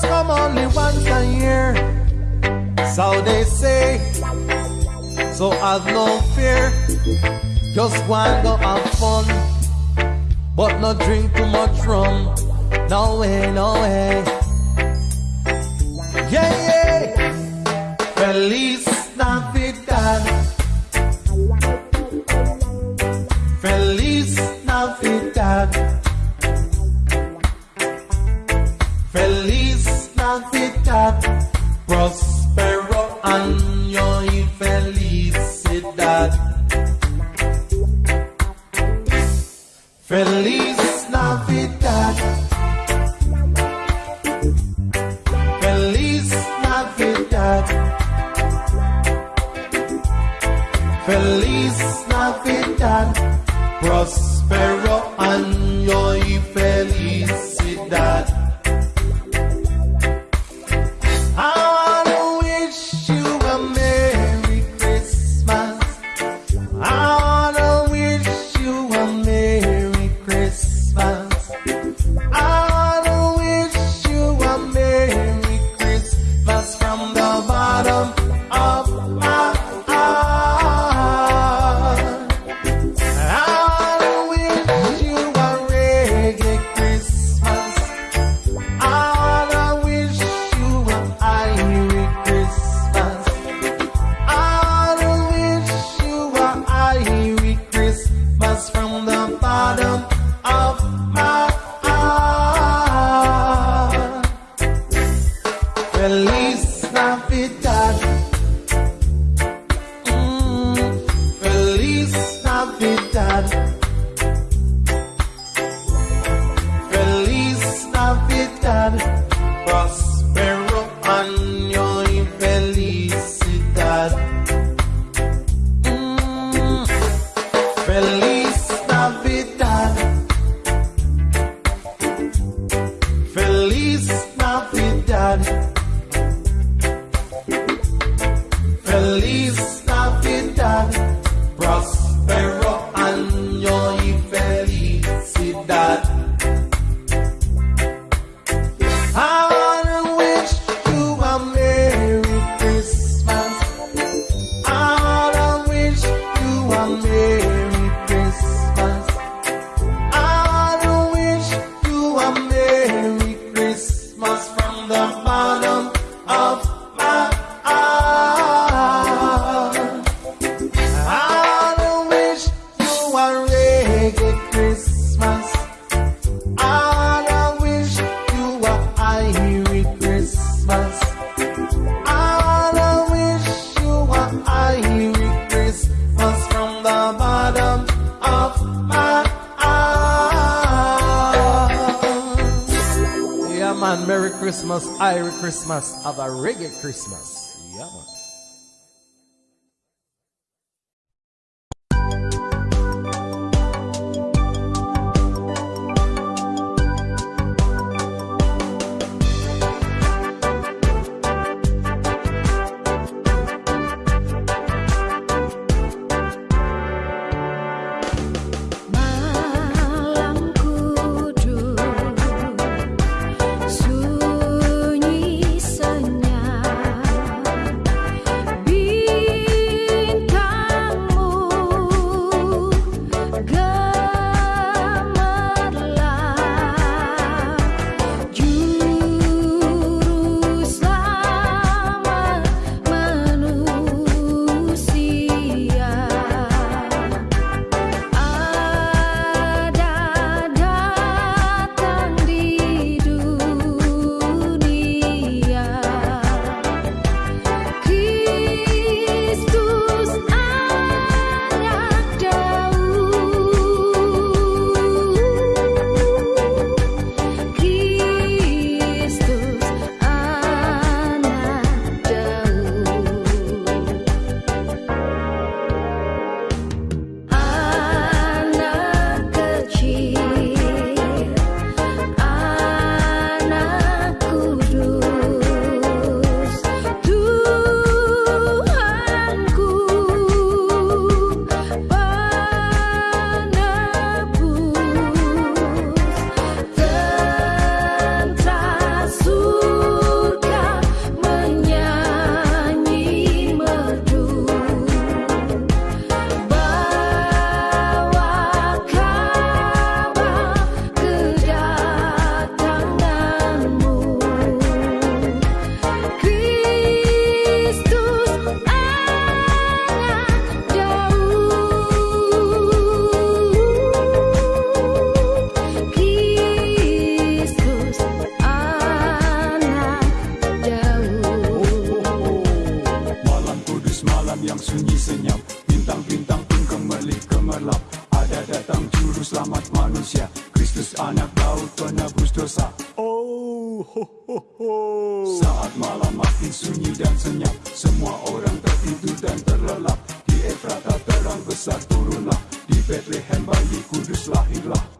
Christmas come only once a year. So they say, so have no fear. Just want to have fun, but not drink too much rum. No way, no way. Yeah, yeah. Feliz Navidad. feliz. police. from the bottom. Christmas, Irish Christmas, have a reggae Christmas. Oh. Saat malam makin sunyi dan senyap, semua orang tertidur dan terlelap. Di Efrata terang besar turunlah, di Bethlehem bayi kudus lahirlah.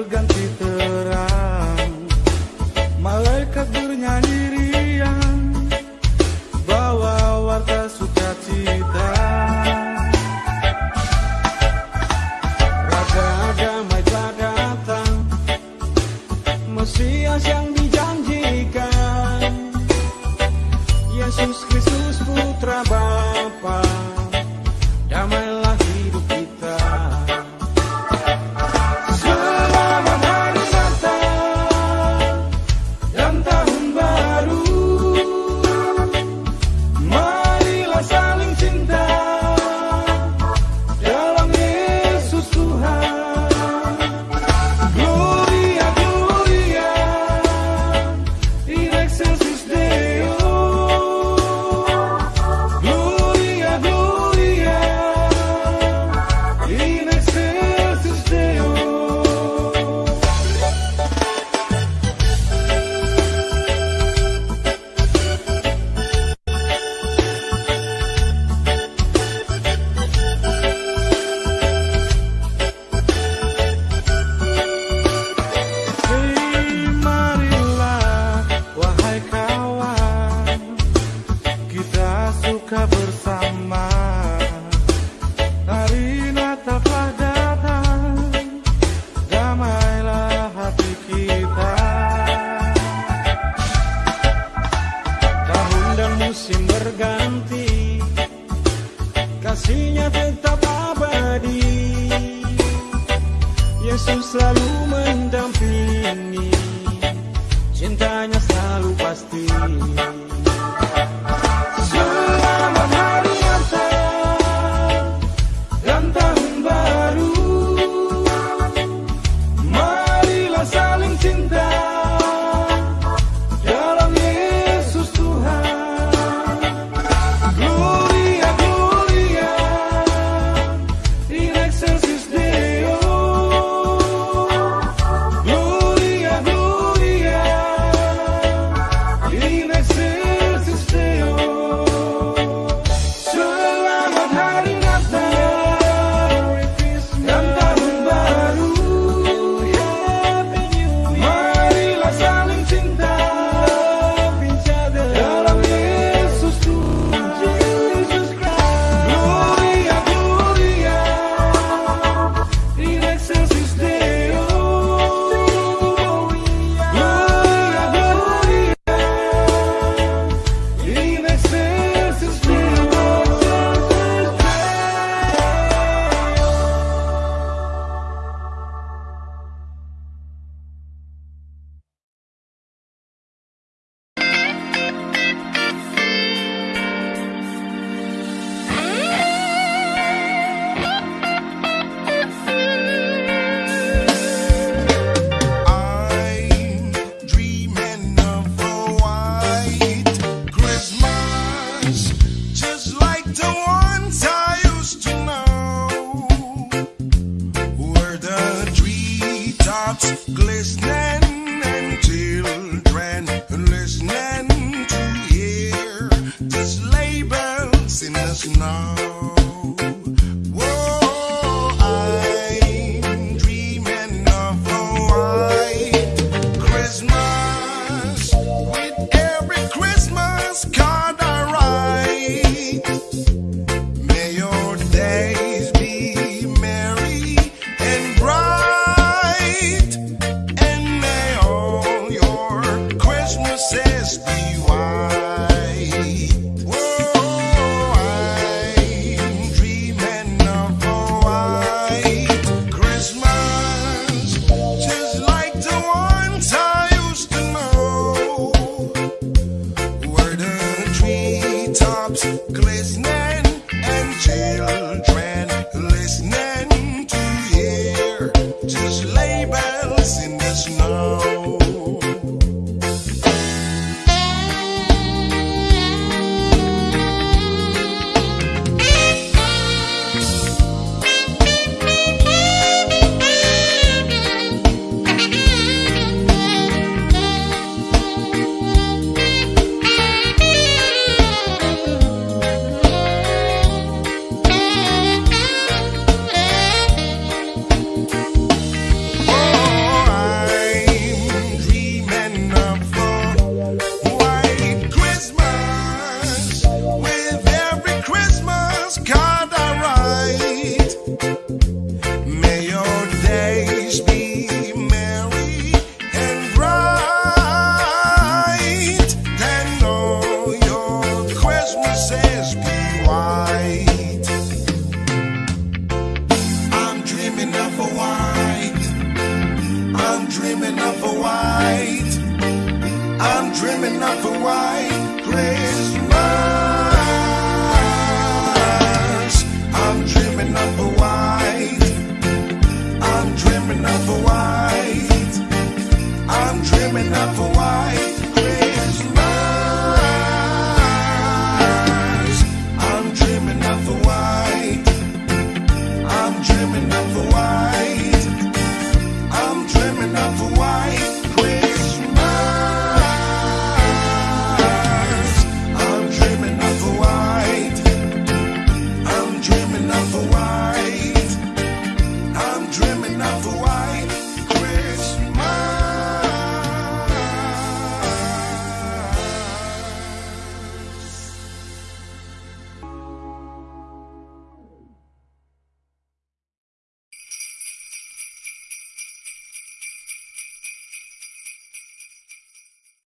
Arrogant mendampingi Cintanya selalu pasti as be White. I'm dreaming of a white. I'm dreaming of a white. I'm dreaming of a white Christmas. I'm dreaming of a white. I'm dreaming of a white. I'm dreaming of a white.